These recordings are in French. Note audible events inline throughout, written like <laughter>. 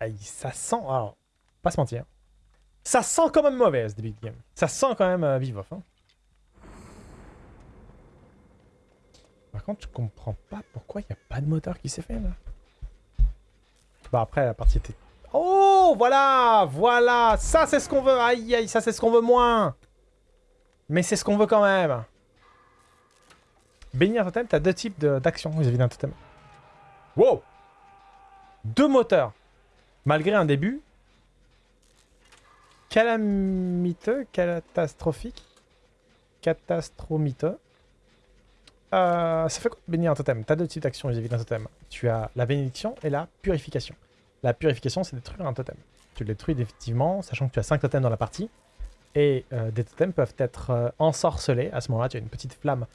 Aïe, ça sent... Alors, pas se mentir. Ça sent quand même mauvaise, début de game. Ça sent quand même euh, vivof. Hein. Par contre, je comprends pas pourquoi il n'y a pas de moteur qui s'est fait, là. Bah après, la partie était... Oh, voilà Voilà Ça, c'est ce qu'on veut Aïe, aïe, ça, c'est ce qu'on veut moins Mais c'est ce qu'on veut quand même Bénir un totem, t'as deux types d'actions vis-à-vis d'un totem. Wow Deux moteurs. Malgré un début calamiteux, catastrophique, catastrophique. Euh, ça fait quoi bénir un totem? T'as deux types d'actions vis-à-vis d'un totem. Tu as la bénédiction et la purification. La purification, c'est détruire un totem. Tu le détruis définitivement, sachant que tu as 5 totems dans la partie. Et euh, des totems peuvent être euh, ensorcelés. À ce moment-là, tu as une petite flamme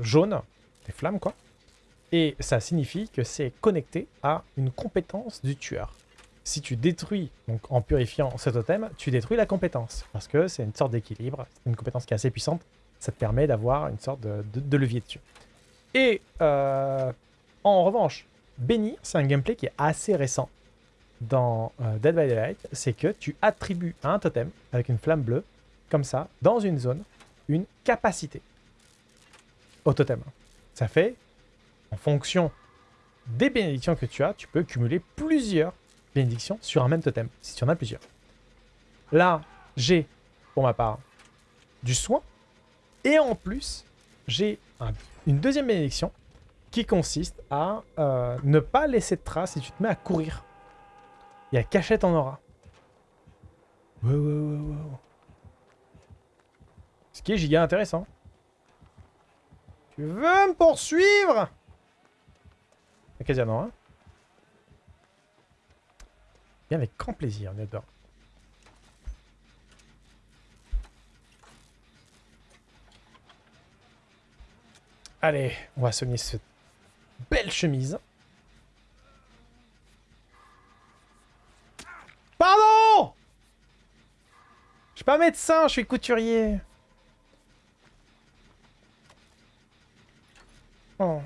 jaune. Des flammes, quoi. Et ça signifie que c'est connecté à une compétence du tueur. Si tu détruis, donc en purifiant ce totem, tu détruis la compétence. Parce que c'est une sorte d'équilibre, c'est une compétence qui est assez puissante. Ça te permet d'avoir une sorte de, levier dessus. Et euh, en revanche, Benny, c'est un gameplay qui est assez récent dans euh, Dead by Daylight. C'est que tu attribues à un totem, avec une flamme bleue, comme ça, dans une zone, une capacité au totem. Ça fait en fonction des bénédictions que tu as, tu peux cumuler plusieurs bénédictions sur un même totem, si tu en as plusieurs. Là, j'ai, pour ma part, du soin. Et en plus, j'ai une deuxième bénédiction qui consiste à euh, ne pas laisser de traces si tu te mets à courir. Il y a cachette en aura. Ce qui est giga intéressant. Tu veux me poursuivre? Occasionnement, hein Bien avec grand plaisir, on adore. Allez, on va soigner cette belle chemise. Pardon Je suis pas médecin, je suis couturier. Oh.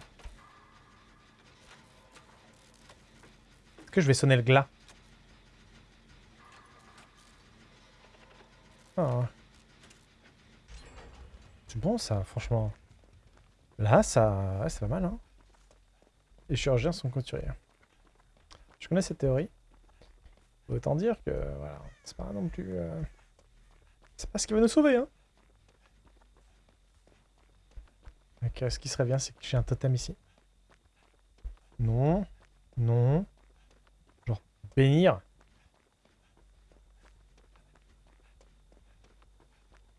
que je vais sonner le glas? Ah. C'est bon ça, franchement. Là, ça... c'est pas mal, hein. Les chirurgiens sont couturiers. Je connais cette théorie. Autant dire que, voilà, c'est pas non plus... Euh, c'est pas ce qui va nous sauver, hein. Donc, ce qui serait bien, c'est que j'ai un totem ici. Non. Non. Bénir.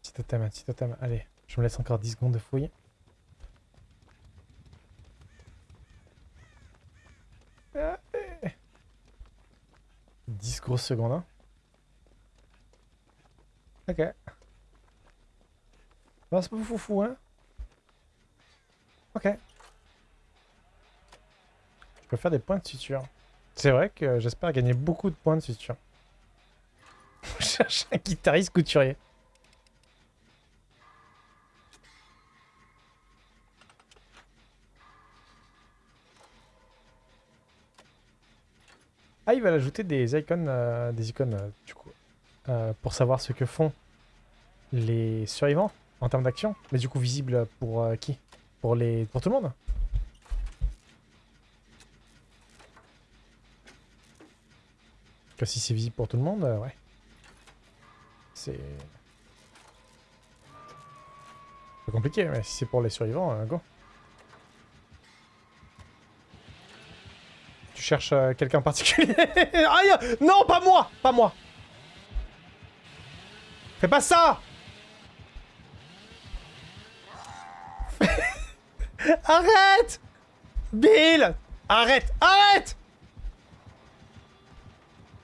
Petit totem, petit totem. Allez, je me laisse encore 10 secondes de fouille. Allez. 10 grosses secondes. Hein. Ok. Bon, c'est pas fou hein. Ok. Je peux faire des points de suture. C'est vrai que j'espère gagner beaucoup de points de suture. <laughs> Je cherche un guitariste couturier. Ah, il va ajouter des icônes, euh, des icônes euh, du coup, euh, pour savoir ce que font les survivants en termes d'action. Mais du coup, visible pour qui? Pour les, pour tout le monde? Si c'est visible pour tout le monde, ouais. C'est... Compliqué, mais si c'est pour les survivants, go. Tu cherches euh, quelqu'un particulier. <laughs> Aïe Non, pas moi Pas moi. Fais pas ça. <laughs> Arrête. Bill Arrête Arrête.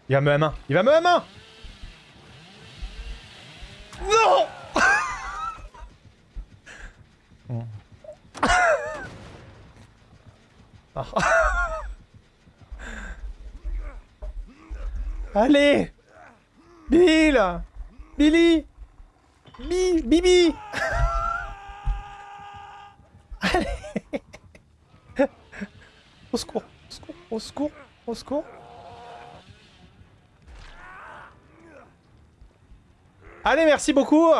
Il va me M1. Il va me M1 Non <laughs> Allez. Bill. Billy. Bi Bibi. <laughs> Allez. Au secours Au secours Au secours Au secours. Allez, merci beaucoup.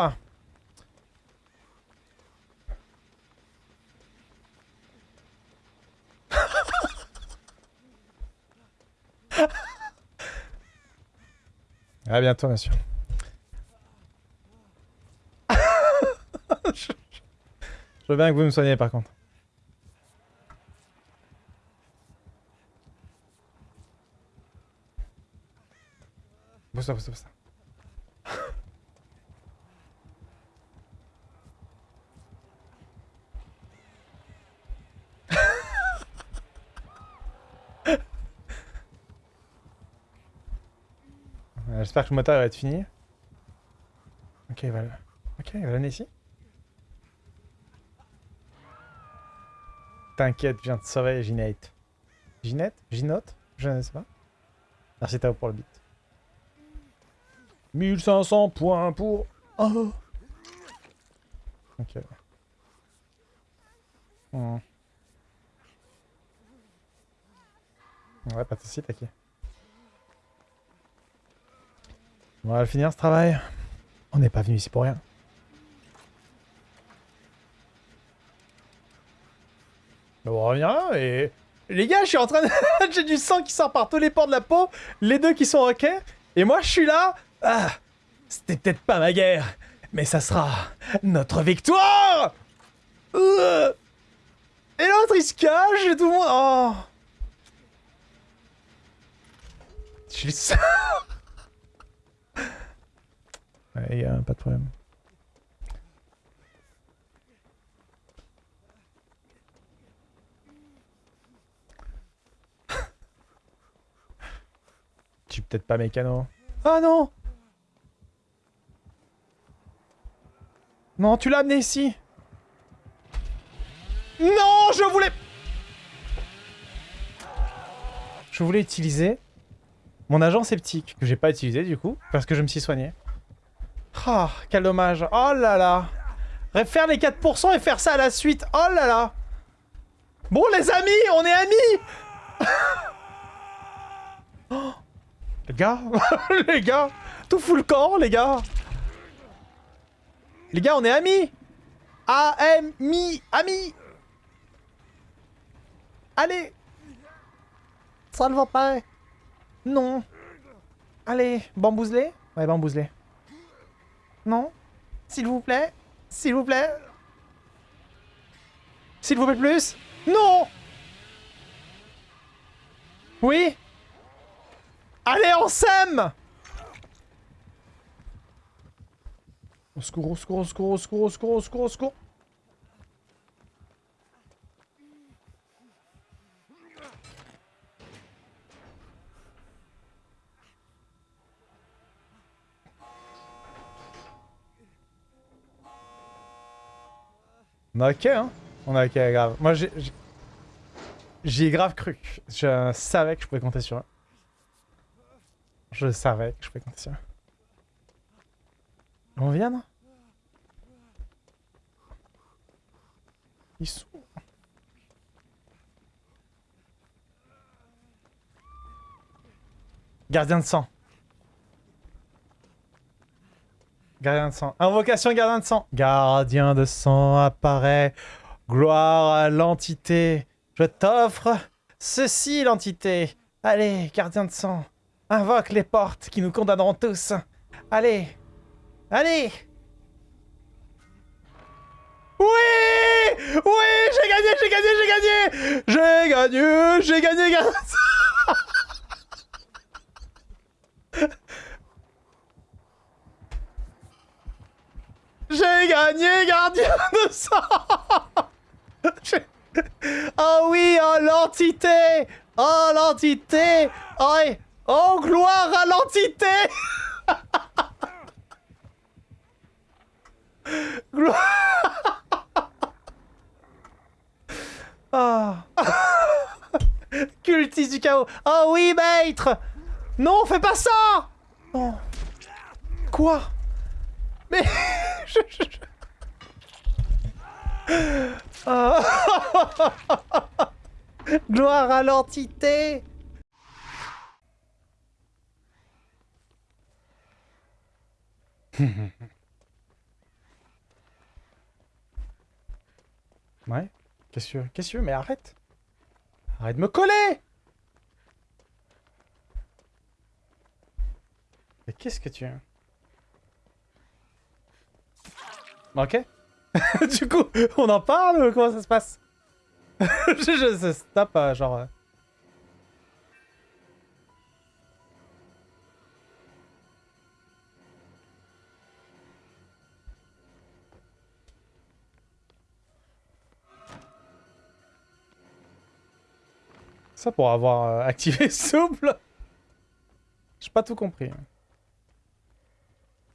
À bientôt, monsieur. je... je veux bien que vous me soignez, par contre. Pousse-toi, pousse-toi. Euh, J'espère que le moteur va être fini. Ok, il va, ok, il va ici. T'inquiète, je viens te sauver, Ginette. Ginette? Ginote Je ne sais pas. Merci Tao pour le beat. 1500 points pour... Oh Ok. Hmm. Ouais, pas de soucis, t'inquiète. On va le finir ce travail. On n'est pas venu ici pour rien. On revient là et... Les gars, je suis en train de... <laughs> J'ai du sang qui sort par tous les pores de la peau. Les deux qui sont ok. Et moi, je suis là. Ah C'était peut-être pas ma guerre. Mais ça sera notre victoire Euh. Et l'autre, il se cache et tout le monde... Oh Je suis... Ouais, y pas de problème. <laughs> Tu peut-être pas mécano. Ah non Non, tu l'as amené ici Non, je voulais... Je voulais utiliser mon agent sceptique, que j'ai pas utilisé du coup, parce que je me suis soigné. Ah, quel dommage. Oh là là. Faire les 4% et faire ça à la suite. Oh là là. Bon les amis, on est amis <laughs> oh. Les gars <laughs> Les gars Tout fout le camp, les gars Les gars, on est amis A-M-I Amis Allez Ça ne va pas Non Allez, bambouselé Ouais, bambouselé. Non. S'il vous plaît. S'il vous plaît. S'il vous plaît plus. Non. Oui. Allez, on s'aime Au secours, au secours, au secours, au secours, au secours, au secours, secours On a ok, hein? On a ok, grave. Moi, j'ai... J'y ai grave cru. Je savais que je pouvais compter sur eux. Je savais que je pouvais compter sur eux. On vient, non? Ils sont... Gardien de sang. Invocation gardien de sang. Gardien de sang apparaît. Gloire à l'entité. Je t'offre ceci, l'entité. Allez, gardien de sang. Invoque les portes qui nous condamneront tous. Allez. Allez. Oui Oui J'ai gagné, j'ai gagné, j'ai gagné J'ai gagné, j'ai gagné, gardien de sang J'ai gagné, gardien de sang <laughs> Oh oui, oh l'entité. Oh l'entité. Oh, oh gloire à l'entité. <laughs> Gloire. Oh. <laughs> Cultiste du chaos. Oh oui, maître. Non, fais pas ça. Oh. Quoi? Mais... je... Gloire à l'entité. <laughs> Ouais. Qu'est-ce que Qu'est-ce que Mais arrête. Arrête de me coller. Mais qu'est-ce que tu veux Ok. <laughs> du coup, on en parle ou comment ça se passe? <laughs> Je, je, stop, euh, genre... euh. Ça pour avoir euh, activé souple J'ai pas tout compris.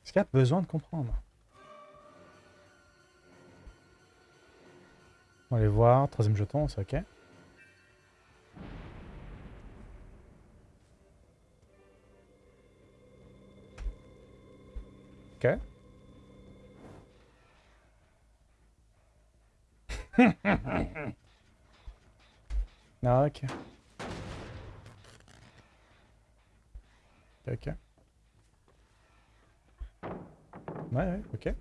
Est-ce qu'il y a besoin de comprendre? On va aller voir. Troisième jeton, c'est ok. Ok. <laughs> ah. Ok, ok. Ouais, ouais, ok.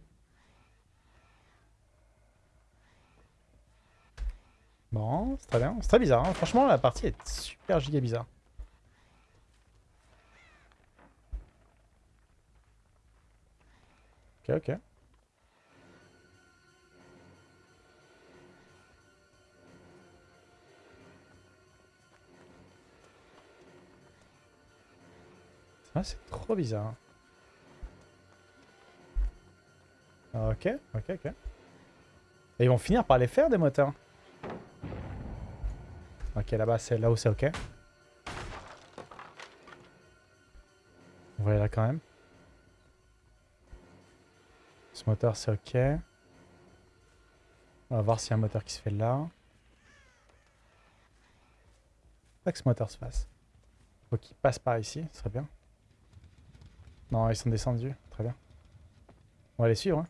Bon, c'est très bien. C'est très bizarre. hein. Franchement, la partie est super giga bizarre. Ok, ok. Ah, c'est trop bizarre. Ok, ok, ok. Et ils vont finir par les faire des moteurs. Ok, là-bas, c'est là où c'est ok. On va aller là quand même. Ce moteur, c'est ok. On va voir s'il y a un moteur qui se fait là. Pas que ce moteur se fasse. Faut qu'il passe par ici, ce serait bien. Non, ils sont descendus. Très bien. On va les suivre. Hein.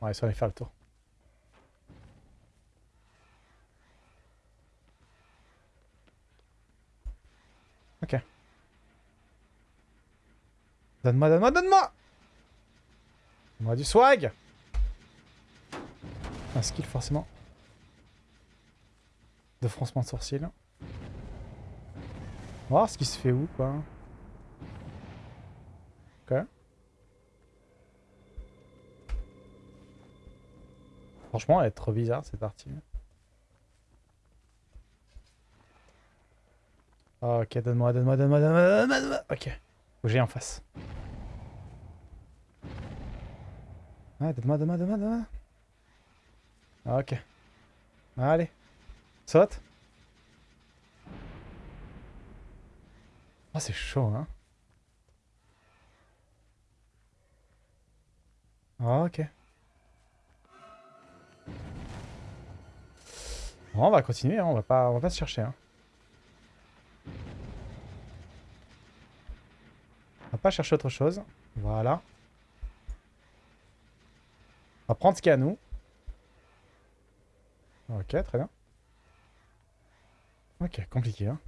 Ouais, ils sont allés faire le tour. Ok. Donne-moi, donne-moi, donne-moi Donne-moi du swag Un skill, forcément. De froncement de sourcil. On va voir ce qui se fait où, quoi. Ok. Franchement, elle est trop bizarre, cette partie. Ok, donne-moi, donne-moi, donne-moi, donne-moi, donne-moi, donne-moi. Ok. Faut en face. Ouais, donne-moi, donne-moi, donne-moi, donne-moi. Ok. Allez. Saute. Oh, c'est chaud, hein. Ok. Bon, on va continuer, hein, on va pas, on va pas se chercher. Hein. On va pas chercher autre chose. Voilà. Prendre ce qu'il y a à nous. Ok, très bien. Ok, compliqué. Hein.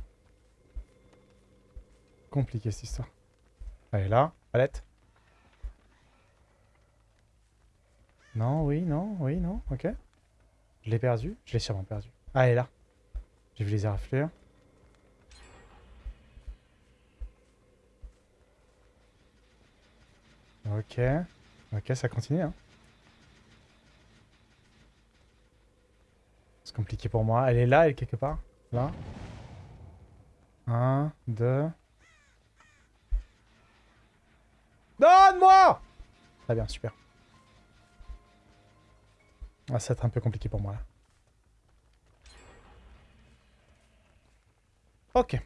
Compliqué cette histoire. Allez, là, palette. Non, oui, non, oui, non, ok. Je l'ai perdu, je l'ai sûrement perdu. Ah, elle est là. J'ai vu les éraflures. Ok. Ok, ça continue, hein. Compliqué pour moi. Elle est là, elle est quelque part? Là? Un, deux... Donne-moi Très bien, super. Ah, ça va être un peu compliqué pour moi, là. Ok.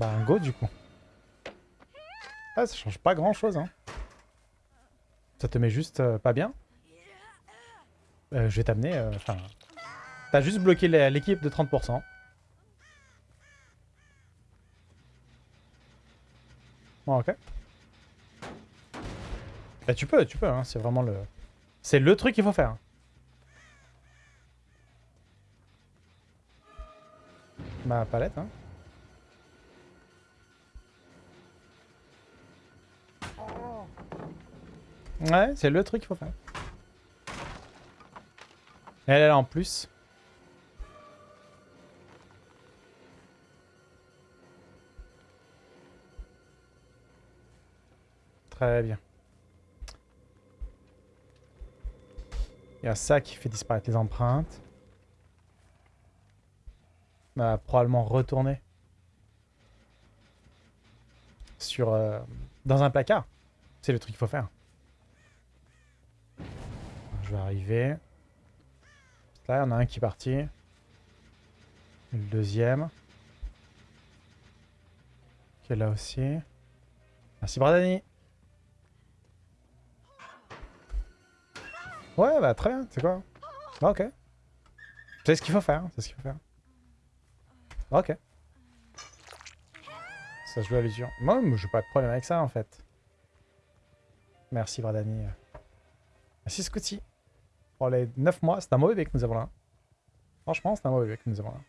Bah, un go, du coup. Ah, ça change pas grand chose, hein. Ça te met juste euh, pas bien. Euh, je vais t'amener... euh, Enfin... T'as juste bloqué l'é- l'équipe de 30%. Bon, ok. Bah tu peux, tu peux, hein. c'est vraiment le... C'est le truc qu'il faut faire. Ma palette, hein. Ouais, c'est le truc qu'il faut faire. Elle est là en plus. Très bien. Il y a ça qui fait disparaître les empreintes. On va probablement retourner sur euh, dans un placard. C'est le truc qu'il faut faire. Je vais arriver. Là, il y en a un qui est parti. Le deuxième. Qui est là aussi. Merci Bradani. Ouais, bah très bien, c'est quoi? Ah, Ok. C'est ce qu'il faut faire, c'est ce qu'il faut faire. Ok. Ça se joue à l'usure. Moi, moi, j'ai pas de problème avec ça, en fait. Merci, Bradani. Merci, Scotty. Pour les 9 mois, c'est un mauvais bébé que nous avons là. Franchement, c'est un mauvais bébé que nous avons là.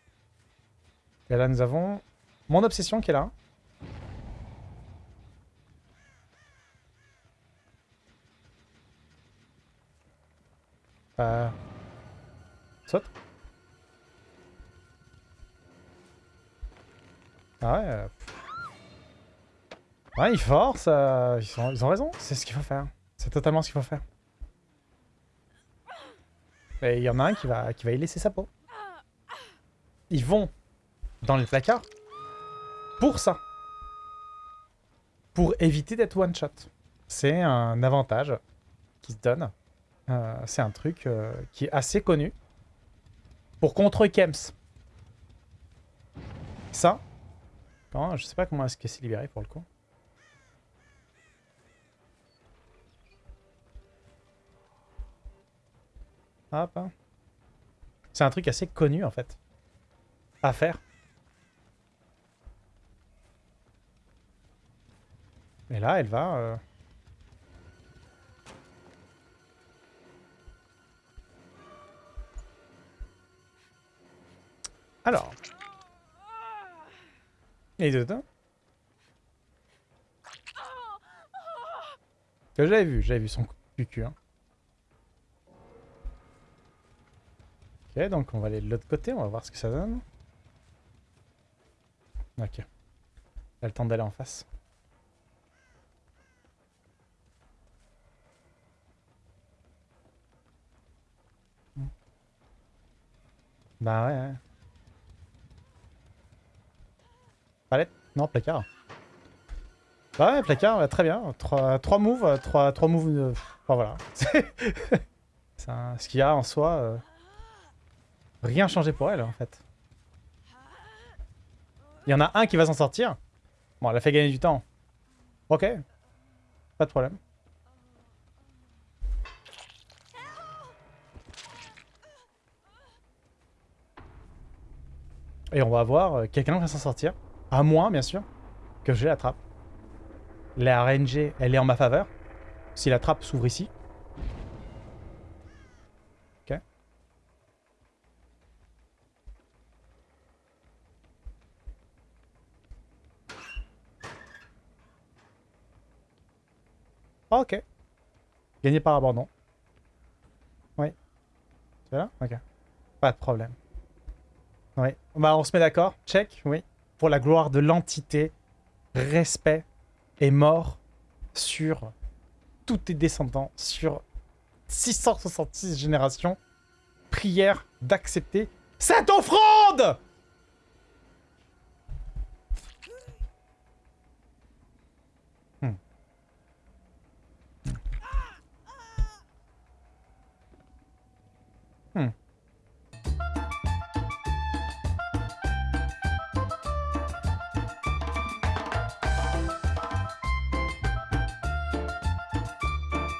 Et là, nous avons mon obsession qui est là. Euh... Saute. Ah ouais. euh. Ouais, ils forcent. euh, ils ont raison. C'est ce qu'il faut faire. C'est totalement ce qu'il faut faire. Et il y en a un qui va, qui va y laisser sa peau. Ils vont dans les placards pour ça. Pour éviter d'être one shot. C'est un avantage qui se donne. Euh, c'est un truc euh, qui est assez connu. Pour contre Kems. Ça. Non, je sais pas comment est-ce que c'est libéré pour le coup. Hop. hein. C'est un truc assez connu en fait. À faire. Et là, elle va... euh, Alors. Et dedans Que j'avais vu, j'avais vu son cul. hein. Ok, donc on va aller de l'autre côté, on va voir ce que ça donne. Ok. Elle a le temps d'aller en face. Hmm. Bah ouais, ouais. Palette? Non, placard. Bah ouais, placard, très bien. Trois, trois moves, euh, trois, trois moves... euh, Enfin voilà. <laughs> C'est ce qu'il y a en soi... euh, Rien changé pour elle, en fait. Il y en a un qui va s'en sortir. Bon, elle a fait gagner du temps. Ok. Pas de problème. Et on va voir euh, quelqu'un qui va s'en sortir. À moins, bien sûr, que je l'attrape. La RNG, elle est en ma faveur. Si la trappe s'ouvre ici. Ok. Ah, ok. Gagné par abandon. Oui. C'est là? Ok. Pas de problème. Oui. Bah, on se met d'accord. Check, oui. Pour la gloire de l'entité, respect et mort sur tous tes descendants, sur 666 générations. Prière d'accepter cette offrande Hmm.